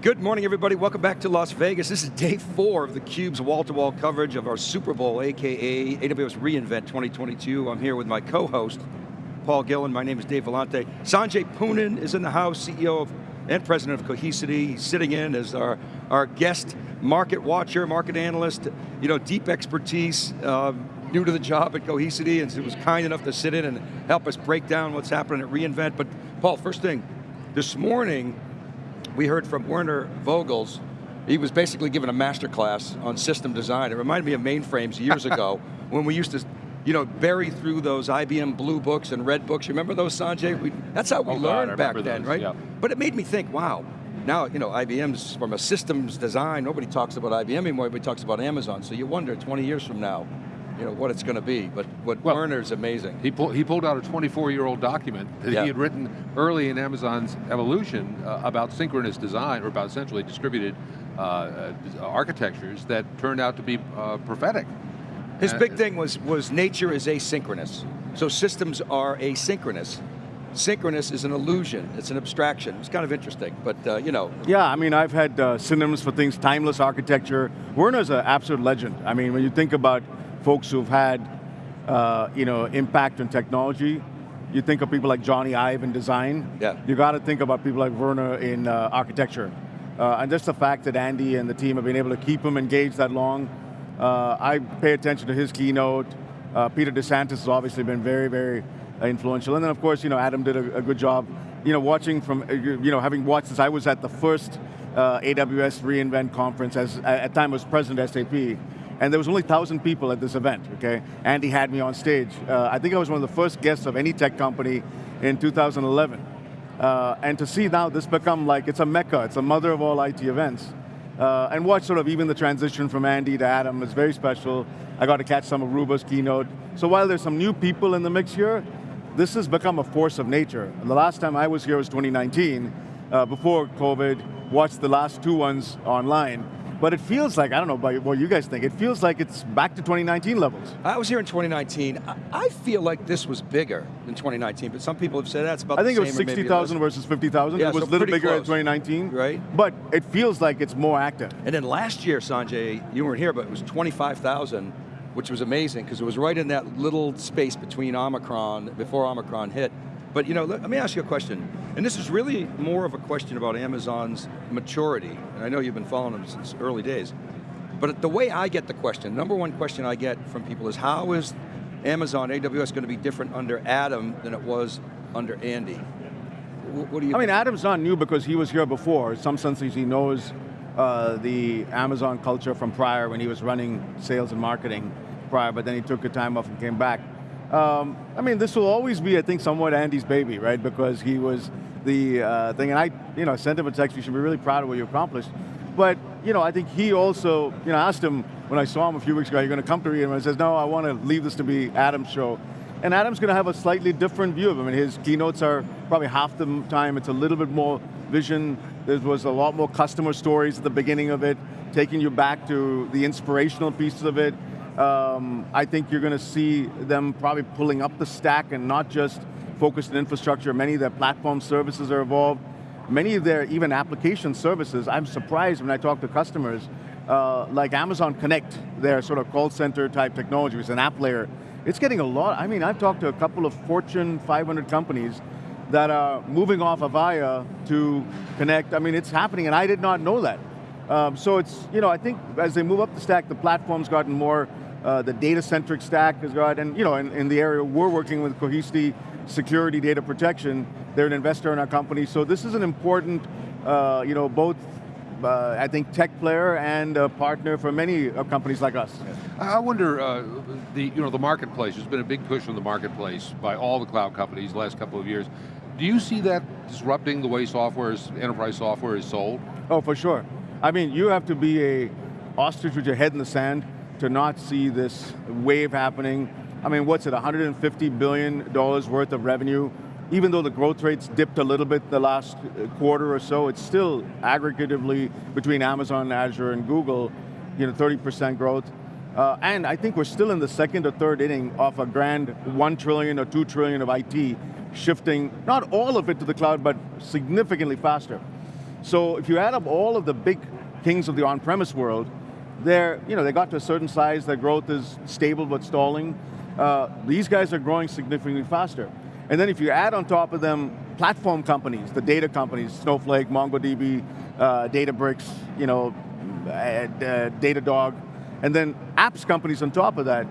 Good morning everybody, welcome back to Las Vegas. This is day four of theCUBE's wall-to-wall coverage of our Super Bowl, AKA AWS reInvent 2022. I'm here with my co-host, Paul Gillen. My name is Dave Vellante. Sanjay Poonen is in the house, CEO of, and president of Cohesity. He's sitting in as our, our guest market watcher, market analyst, you know, deep expertise, um, new to the job at Cohesity, and was kind enough to sit in and help us break down what's happening at reInvent. But Paul, first thing, this morning, we heard from Werner Vogels, he was basically given a master class on system design. It reminded me of mainframes years ago when we used to you know, bury through those IBM blue books and red books. You remember those, Sanjay? We, that's how we oh learned God, back those, then, right? Yeah. But it made me think, wow, now, you know, IBM's from a systems design, nobody talks about IBM anymore, everybody talks about Amazon. So you wonder, 20 years from now, you know, what it's going to be, but what well, Werner's amazing. He, pull, he pulled out a 24-year-old document that yeah. he had written early in Amazon's evolution uh, about synchronous design, or about essentially distributed uh, uh, architectures that turned out to be uh, prophetic. His big thing was, was nature is asynchronous. So systems are asynchronous synchronous is an illusion, it's an abstraction. It's kind of interesting, but uh, you know. Yeah, I mean, I've had uh, synonyms for things, timeless architecture. Werner's an absolute legend. I mean, when you think about folks who've had uh, you know, impact on technology. You think of people like Jony Ive in design. Yeah. You got to think about people like Werner in uh, architecture. Uh, and just the fact that Andy and the team have been able to keep him engaged that long. Uh, I pay attention to his keynote. Uh, Peter DeSantis has obviously been very, very influential. And then of course, you know, Adam did a, a good job. You know, watching from, uh, you know, having watched this, I was at the first AWS reInvent conference as, at the time I was president SAP and there was only 1,000 people at this event, okay? Andy had me on stage. Uh, I think I was one of the first guests of any tech company in 2011. Uh, and to see now this become like, it's a mecca, it's a mother of all IT events. Uh, and watch sort of even the transition from Andy to Adam is very special. I got to catch some of Aruba's keynote. So while there's some new people in the mix here, this has become a force of nature. And the last time I was here was 2019, uh, before COVID, watched the last two ones online. But it feels like, I don't know about what you guys think, it feels like it's back to 2019 levels. I was here in 2019. I feel like this was bigger than 2019, but some people have said that's about I think it was 60,000 versus 50,000. Yeah, it was so a little bigger close. in 2019. Right. But it feels like it's more active. And then last year, Sanjay, you weren't here, but it was 25,000, which was amazing, because it was right in that little space between Omicron, before Omicron hit. But you know, let, let, me ask you a question, and this is really more of a question about Amazon's maturity, and I know you've been following them since early days, but the way I get the question, number one question I get from people is how is Amazon, AWS going to be different under Adam than it was under Andy? What do you I mean, Adam's not new because he was here before. In some senses he knows uh, the Amazon culture from prior when he was running sales and marketing prior, but then he took a time off and came back. Um, I mean, this will always be, I think, somewhat Andy's baby, right? Because he was the uh, thing, and I, you know, sent him a text, you should be really proud of what you accomplished. But, you know, I think he also, you know, asked him when I saw him a few weeks ago, are you going to come to me? And he says, no, I want to leave this to be Adam's show. And Adam's going to have a slightly different view of him. I mean, his keynotes are probably half the time, it's a little bit more vision. There was a lot more customer stories at the beginning of it, taking you back to the inspirational pieces of it, um, I think you're going to see them probably pulling up the stack and not just focused on infrastructure. Many of their platform services are evolved. Many of their even application services, I'm surprised when I talk to customers, uh, like Amazon Connect, their sort of call center type technology, is an app layer. It's getting a lot, I mean, I've talked to a couple of Fortune 500 companies that are moving off Avaya to Connect. I mean, it's happening and I did not know that. Um, so it's, you know, I think as they move up the stack, the platform's gotten more uh, the data-centric stack has got, and you know, in, in, the area we're working with Cohesity Security Data Protection, they're an investor in our company, so this is an important, uh, you know, both uh, I think tech player and a partner for many companies like us. I wonder, uh, the you know the marketplace. There's been a big push on the marketplace by all the cloud companies the last couple of years. Do you see that disrupting the way software is, enterprise software is sold? Oh, for sure. I mean, you have to be a ostrich with your head in the sand to not see this wave happening. I mean, what's it, $150 billion worth of revenue? Even though the growth rates dipped a little bit the last uh, quarter or so, it's still aggregatively between Amazon, Azure, and Google, you know, 30% growth. Uh, and I think we're still in the second or third inning of a grand one trillion or two trillion of IT shifting, not all of it to the cloud, but significantly faster. So if you add up all of the big kings of the on-premise world, they're, you know, they got to a certain size, their growth is stable but stalling. Uh, these guys are growing significantly faster. And then if you add on top of them platform companies, the data companies, Snowflake, MongoDB, uh, Databricks, you know, uh, uh, Datadog, and then apps companies on top of that,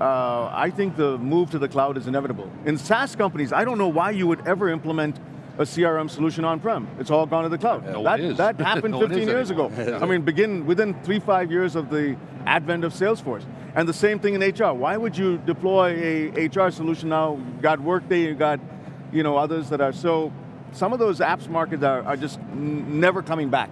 uh, I think the move to the cloud is inevitable. In SaaS companies, I don't know why you would ever implement a CRM solution on-prem. It's all gone to the cloud. No that, that happened no 15 years ago. I mean, begin within three, five years of the advent of Salesforce. And the same thing in HR. Why would you deploy a HR solution now? You got Workday, you got you know, others that are so, some of those apps markets are, are just never coming back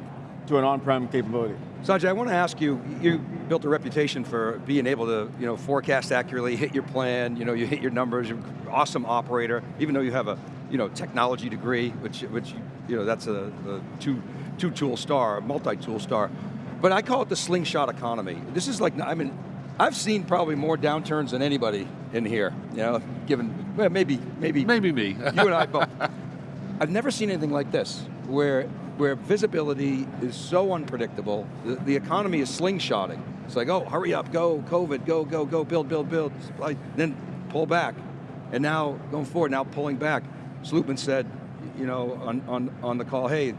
to an on-prem capability. Sanjay, I want to ask you, you built a reputation for being able to you know, forecast accurately, hit your plan, you know, you hit your numbers, you're an awesome operator, even though you have a you know, technology degree, which, which you know, that's a, a two, two tool star, multi-tool star. But I call it the slingshot economy. This is like, I mean, I've seen probably more downturns than anybody in here, you know, given, well, maybe, maybe. Maybe me. you and I both. I've never seen anything like this, where, where visibility is so unpredictable, the, the economy is slingshotting. It's like, oh, hurry up, go, COVID, go, go, go, build, build, build, then pull back. And now, going forward, now pulling back. Slootman said, you know, on, on, on the call, hey,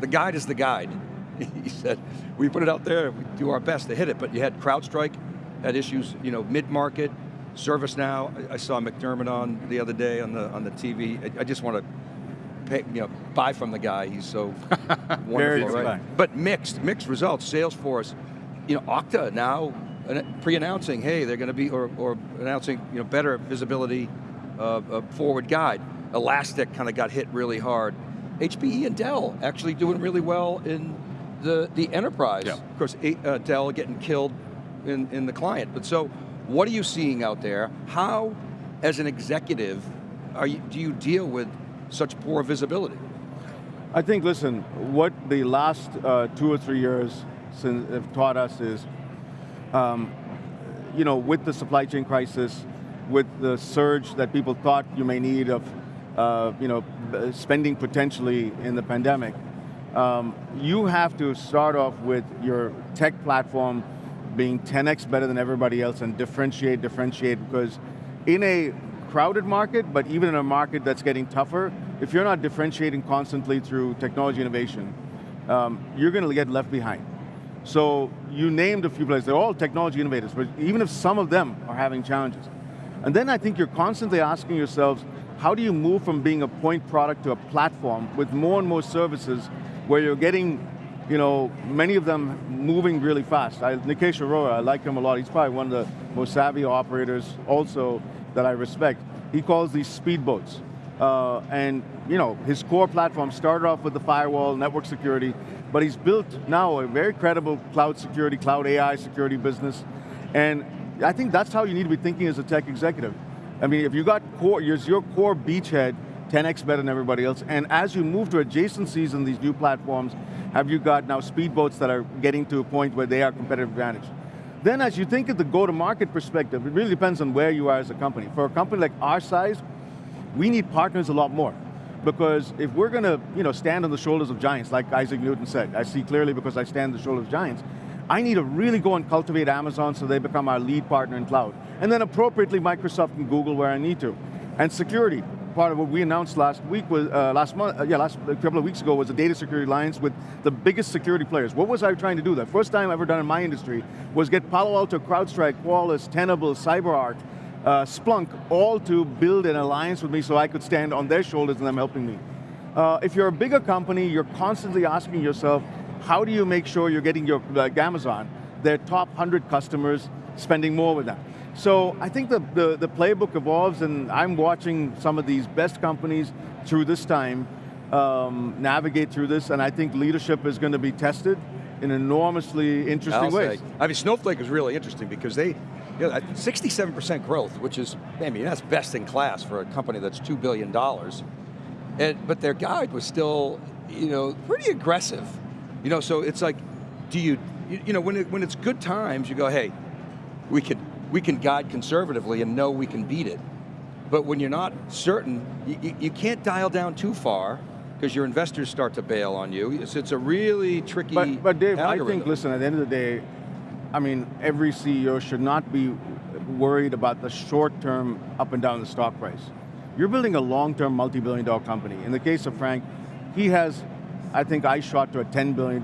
the guide is the guide. he said, we put it out there, we do our best to hit it, but you had CrowdStrike, had issues, you know, mid-market, ServiceNow. I, I saw McDermott on the other day on the on the TV. I, I just want to pay, you know, buy from the guy. He's so wonderful, right? But mixed, mixed results. Salesforce, you know, Okta now pre-announcing, hey, they're going to be, or, or announcing, you know, better visibility, uh, forward guide. Elastic kind of got hit really hard. HPE and Dell actually doing really well in the, the enterprise. Yeah. Of course, uh, Dell getting killed in, in the client. But so, what are you seeing out there? How, as an executive, are you, do you deal with such poor visibility? I think, listen, what the last uh, two or three years since have taught us is, um, you know, with the supply chain crisis, with the surge that people thought you may need of, uh, you know, spending potentially in the pandemic, um, you have to start off with your tech platform being 10x better than everybody else and differentiate, differentiate, because in a crowded market, but even in a market that's getting tougher, if you're not differentiating constantly through technology innovation, um, you're going to get left behind. So you named a few places, they're all technology innovators, but even if some of them are having challenges. And then I think you're constantly asking yourselves, how do you move from being a point product to a platform with more and more services where you're getting you know, many of them moving really fast. I, Nikesh Arora, I like him a lot. He's probably one of the most savvy operators also that I respect. He calls these speedboats. Uh, and you know, his core platform started off with the firewall, network security, but he's built now a very credible cloud security, cloud AI security business. And I think that's how you need to be thinking as a tech executive. I mean, if you got core, your core beachhead, 10x better than everybody else, and as you move to adjacencies in these new platforms, have you got now speedboats that are getting to a point where they are competitive advantage? Then as you think of the go-to-market perspective, it really depends on where you are as a company. For a company like our size, we need partners a lot more. Because if we're going to you know, stand on the shoulders of giants, like Isaac Newton said, I see clearly because I stand on the shoulders of giants, I need to really go and cultivate Amazon so they become our lead partner in cloud. And then appropriately Microsoft and Google where I need to. And security, part of what we announced last week was, uh, last month, uh, yeah, last a couple of weeks ago was a data security alliance with the biggest security players. What was I trying to do? The first time I ever done in my industry was get Palo Alto, CrowdStrike, Qualys, Tenable, CyberArk, uh, Splunk, all to build an alliance with me so I could stand on their shoulders and them helping me. Uh, if you're a bigger company, you're constantly asking yourself, how do you make sure you're getting your, like Amazon, their top 100 customers, spending more with them? So I think the, the, the, playbook evolves and I'm watching some of these best companies through this time um, navigate through this and I think leadership is going to be tested in enormously interesting ways. I mean, Snowflake is really interesting because they, you know, 67% growth, which is, I mean, that's best in class for a company that's $2 billion. And, but their guide was still, you know, pretty aggressive. You know, so it's like, do you, you, know, when, it, when it's good times, you go, hey, we can, we can guide conservatively and know we can beat it. But when you're not certain, you, you can't dial down too far, because your investors start to bail on you. It's, it's a really tricky But, but Dave, I think, listen, at the end of the day, I mean, every CEO should not be worried about the short-term up and down the stock price. You're building a long-term multi-billion dollar company. In the case of Frank, he has, I think I shot to a $10 billion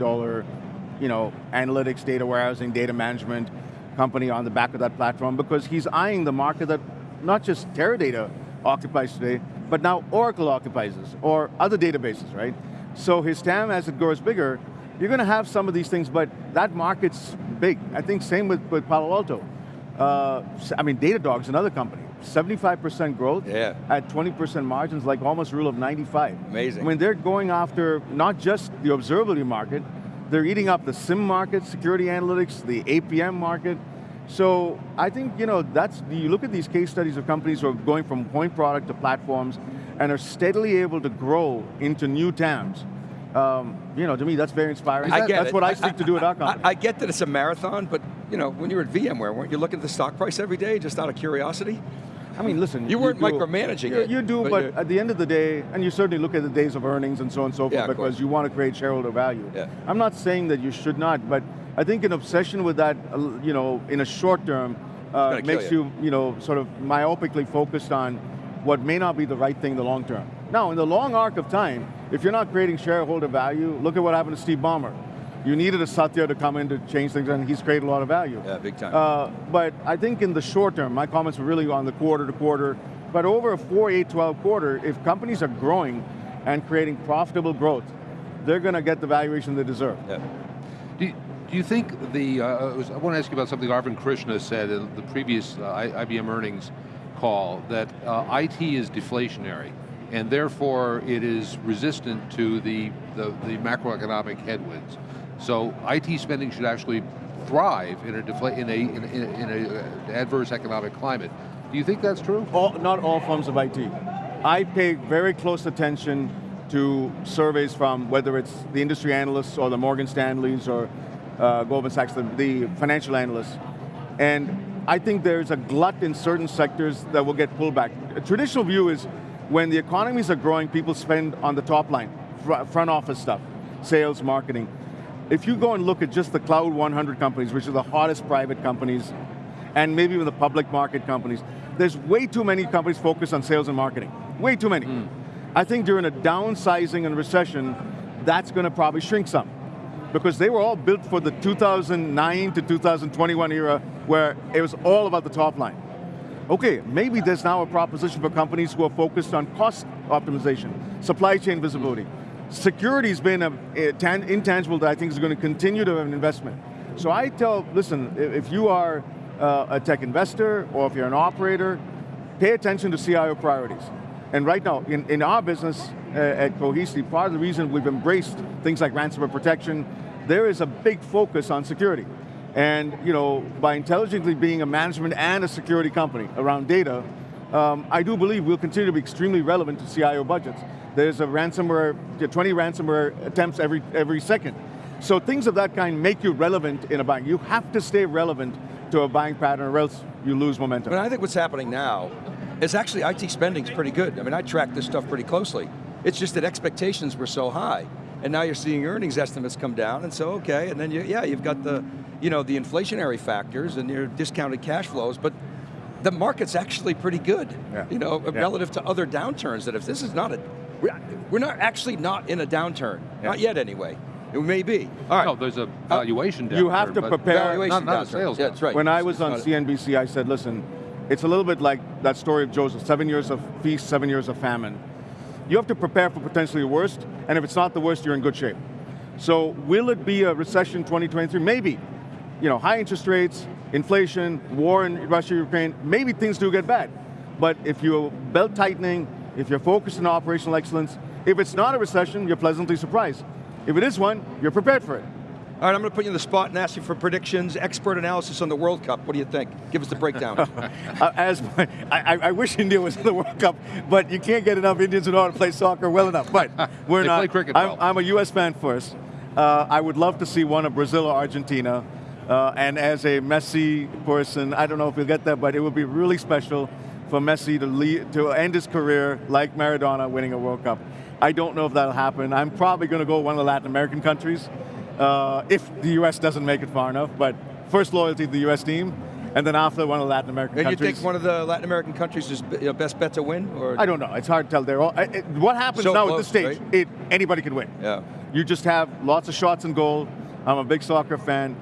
you know, analytics, data warehousing, data management company on the back of that platform because he's eyeing the market that not just Teradata occupies today, but now Oracle occupies us, or other databases, right? So his TAM, as it grows bigger, you're going to have some of these things, but that market's big. I think same with, with Palo Alto. Uh, I mean, Datadog's another company. 75% growth Yeah. at 20% margins, like almost rule of 95. Amazing. I mean, they're going after not just the observability market, they're eating up the SIEM market, security analytics, the APM market. So I think, you know, that's, you look at these case studies of companies who are going from point product to platforms and are steadily able to grow into new TAMs. Um, you know, to me, that's very inspiring. I get that's it. what I seek to do at our company. I, I get that it's a marathon, but you know, when you were at VMware, weren't you looking at the stock price every day just out of curiosity? I mean, listen. You weren't do- micromanaging you, it, You do, but but, at the end of the day, and you certainly look at the days of earnings and so on and so forth Yeah, because you want to create shareholder value. Yeah. I'm not saying that you should not, but I think an obsession with that, uh, you know, in a short term, uh, makes you. you, you know, sort of myopically focused on what may not be the right thing in the long term. Now, in the long arc of time, if you're not creating shareholder value, look at what happened to Steve Ballmer. You needed a Satya to come in to change things, and he's created a lot of value. Yeah, big time. Uh, but I think in the short term, my comments were really on the quarter to quarter, but over a 4, 8, 12 quarter, if companies are growing and creating profitable growth, they're going to get the valuation they deserve. yeah. Do you, do you think the, uh, I want to ask you about something Arvind Krishna said in the previous uh, IBM earnings call, that uh, IT is deflationary, and therefore it is resistant to the, the, the macroeconomic headwinds. So IT spending should actually thrive in a, in a, in a, in a uh, adverse economic climate. Do you think that's true? All, not all forms of IT. I pay very close attention to surveys from whether it's the industry analysts or the Morgan Stanleys or uh, Goldman Sachs, the, the financial analysts. And I think there's a glut in certain sectors that will get pulled back. A traditional view is when the economies are growing, people spend on the top line, fr- front office stuff, sales, marketing. If you go and look at just the Cloud 100 companies, which are the hottest private companies, and maybe even the public market companies, there's way too many companies focused on sales and marketing. Way too many. Hmm. I think during a downsizing and recession, that's going to probably shrink some. Because they were all built for the 2009 to 2021 era where it was all about the top line. Okay, maybe there's now a proposition for companies who are focused on cost optimization, supply chain visibility. Security's been a, a tan, intangible that I think is going to continue to have an investment. So I tell, listen, if you are uh, a tech investor or if you're an operator, pay attention to CIO priorities. And right now, in, in our business uh, at Cohesity, part of the reason we've embraced things like ransomware protection, there is a big focus on security. And you know, by intelligently being a management and a security company around data, um, I do believe we'll continue to be extremely relevant to CIO budgets. There's a ransomware, 20 ransomware attempts every, every second. So things of that kind make you relevant in a buying. You have to stay relevant to a buying pattern or else you lose momentum. But I think what's happening now is actually IT spending's pretty good. I mean, I track this stuff pretty closely. It's just that expectations were so high. And now you're seeing earnings estimates come down, and so, okay, and then you, yeah, you've got the, you know, the inflationary factors and your discounted cash flows, but the market's actually pretty good, Yeah. you know, Yeah. relative to other downturns, that if this is not a, we're- we're not actually not in a downturn, not yet anyway. It may be. All right. No, there's a valuation uh, you downturn, have to prepare- Valuation not, not downturn. sales Yeah, that's right. When I was on CNBC, I said, listen, it's a little bit like that story of Joseph, seven years of feast, seven years of famine. You have to prepare for potentially the worst, and if it's not the worst, you're in good shape. So will it be a recession 2023? Maybe. You know, high interest rates, inflation, war in Russia, Ukraine, maybe things do get bad. But if you're belt tightening, if you're focused on operational excellence, if it's not a recession, you're pleasantly surprised. If it is one, you're prepared for it. All right, I'm going to put you in the spot and ask you for predictions, expert analysis on the World Cup. What do you think? Give us the breakdown. Uh, as my, I, I- I wish India was in the World Cup, but you can't get enough Indians who know how to play soccer well enough. But we're They not. play cricket I'm, well. I'm a U.S. fan first. Uh, I would love to see one of Brazil or Argentina. Uh, and as a Messi person, I don't know if we'll get that, but it would be really special for Messi to, lead, to end his career like Maradona winning a World Cup. I don't know if that'll happen. I'm probably going to go one of the Latin American countries uh, if the US doesn't make it far enough, but first loyalty to the US team, and then after one of the Latin American And you countries. think one of the Latin American countries is you know, best bet to win? Or I don't know. It's hard to tell. They're all, it- what happens So now close, at this stage? right? It, anybody can win. Yeah. You just have lots of shots in goal. I'm a big soccer fan.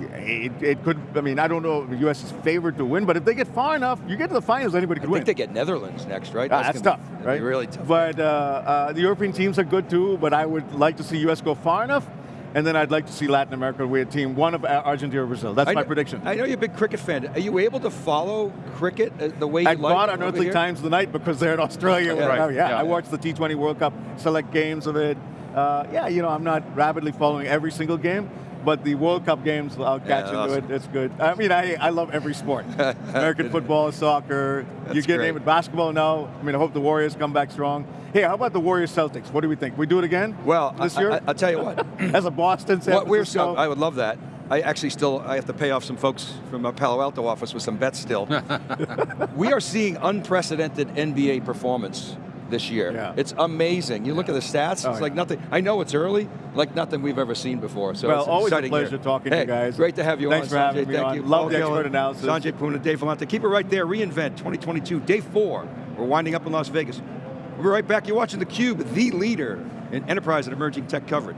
It, it could. I mean, I don't know if the U.S. is favored to win, but if they get far enough, you get to the finals, anybody I could think win. they get Netherlands next, right? Ah, that's gonna tough, be- right? really tough. But uh, uh, the European teams are good too. But I would like to see U.S. go far enough, and then I'd like to see Latin America with a team, one of uh, Argentina or Brazil. That's I my know- prediction. I know you're a big cricket fan. Are you able to follow cricket uh, the way you I like? bought over Unearthly here? Times tonight because they're in Australia Yeah. right now. Yeah, Yeah. I watched the T20 World Cup, select games of it. Uh, yeah, you know, I'm not rapidly following every single game, but the World Cup games, I'll catch into awesome. it. It's good. I mean, I, I love every sport. American football, soccer. you get great. name it basketball now. I mean, I hope the Warriors come back strong. Hey, how about the Warriors Celtics? What do we think? We do it again? Well, this I, year I, will tell you what. as a Boston, San what we're so, I would love that. I actually still I have to pay off some folks from my Palo Alto office with some bets still. we are seeing unprecedented NBA performance this year. Yeah. It's amazing. You look at the stats, Oh, it's like yeah. nothing. I know it's early, like nothing we've ever seen before. So Well, it's always a pleasure here. talking to you guys. Great to have you Thanks on, for Sanjay. having me Thank on. you. Love Paul the expert Gillen, analysis. Sanjay Poonen, Dave Vellante. Keep it right there. reInvent 2022, day four. We're winding up in Las Vegas. We'll be right back. You're watching theCUBE, the leader in enterprise and emerging tech coverage.